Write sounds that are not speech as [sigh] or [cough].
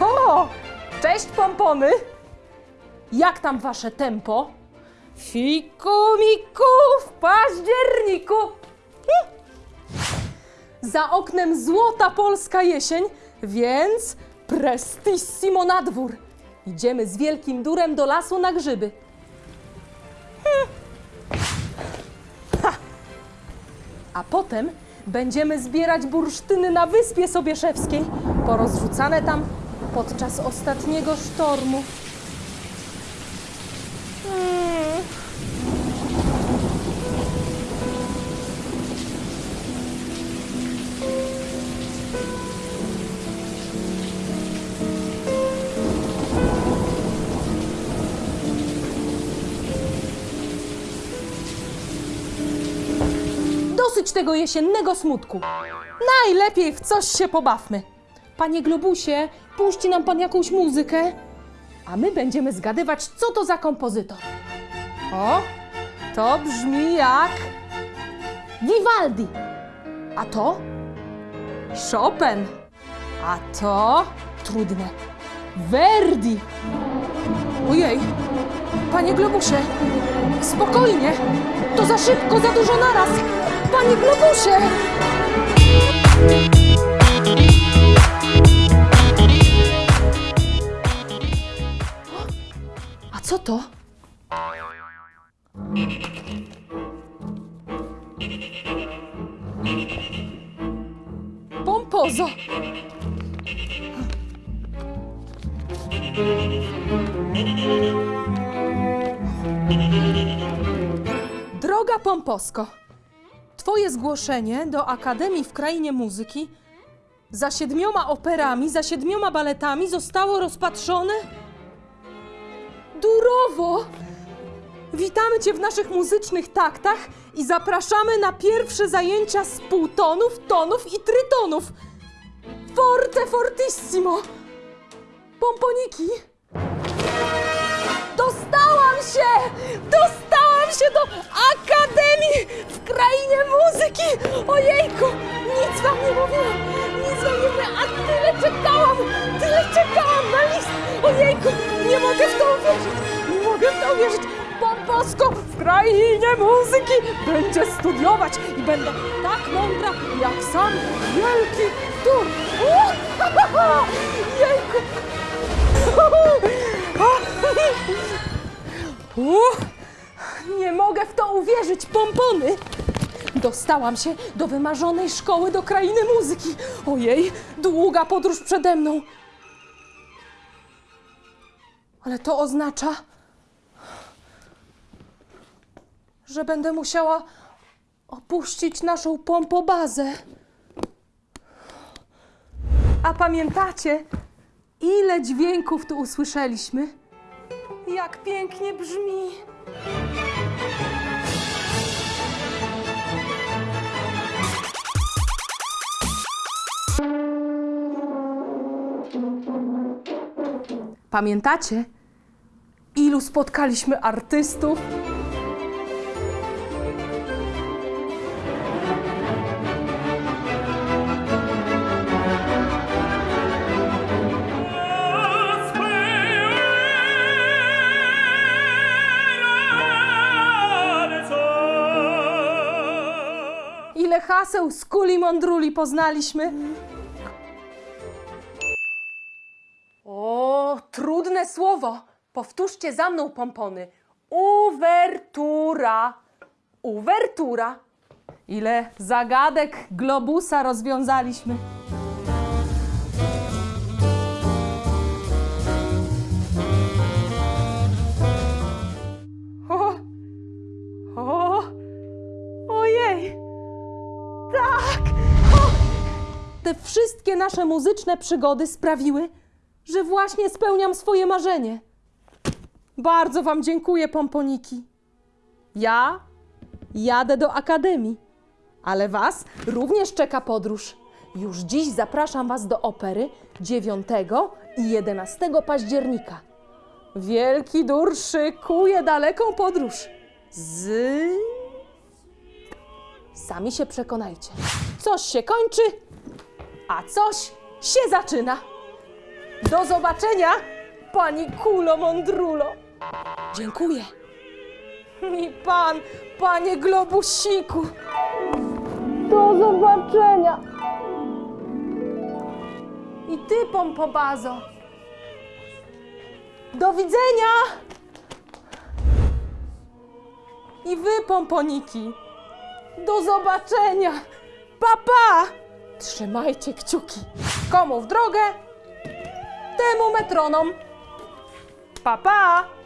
O! Cześć, pompony! Jak tam wasze tempo? Fiku, miku, w październiku! Hm. Za oknem złota polska jesień, więc prestissimo na dwór. Idziemy z wielkim durem do lasu na grzyby. A potem będziemy zbierać bursztyny na Wyspie Sobieszewskiej, porozrzucane tam podczas ostatniego sztormu. Dosyć tego jesiennego smutku. Najlepiej w coś się pobawmy. Panie Globusie, puści nam pan jakąś muzykę, a my będziemy zgadywać, co to za kompozytor. O, to brzmi jak Vivaldi. A to Chopin. A to trudne. Verdi. Ojej, panie Globusie, spokojnie. To za szybko, za dużo naraz. Panie Globusie! A co to? Pompozo! Droga Pomposko, Twoje zgłoszenie do Akademii w Krainie Muzyki za siedmioma operami, za siedmioma baletami zostało rozpatrzone durowo. Witamy Cię w naszych muzycznych taktach i zapraszamy na pierwsze zajęcia z półtonów, tonów i trytonów. Forte fortissimo! Pomponiki! Dostałam się! Dostałam się do w Krainie Muzyki! Ojejku! Nic wam nie mówiłam! Nic wam nie mówiłam! A tyle czekałam! Tyle czekałam na list! Ojejku! Nie mogę w to uwierzyć! Nie mogę w to uwierzyć! Pomposko w Krainie Muzyki będzie studiować i będę tak mądra jak sam wielki tur! [laughs] Jejku! [laughs] Uff, nie mogę w to uwierzyć, pompony! Dostałam się do wymarzonej szkoły do krainy muzyki. Ojej, długa podróż przede mną. Ale to oznacza, że będę musiała opuścić naszą pompobazę. A pamiętacie, ile dźwięków tu usłyszeliśmy? Jak pięknie brzmi! Pamiętacie, ilu spotkaliśmy artystów? Ile haseł z kuli mądruli poznaliśmy? Trudne słowo. Powtórzcie za mną, pompony. Uwertura. Uwertura. Ile zagadek globusa rozwiązaliśmy. O, o, ojej. Tak! Te wszystkie nasze muzyczne przygody sprawiły, że właśnie spełniam swoje marzenie. Bardzo Wam dziękuję, pomponiki. Ja jadę do akademii, ale Was również czeka podróż. Już dziś zapraszam Was do opery 9 i 11 października. Wielki dur szykuje daleką podróż z Sami się przekonajcie. Coś się kończy, a coś się zaczyna. Do zobaczenia, pani kulo mądrulo. Dziękuję. I pan, panie globusiku. Do zobaczenia. I ty, pompobazo. Do widzenia. I wy, pomponiki. Do zobaczenia. Papa! Pa. Trzymajcie kciuki. Komu w drogę, temu metronom. Pa, pa!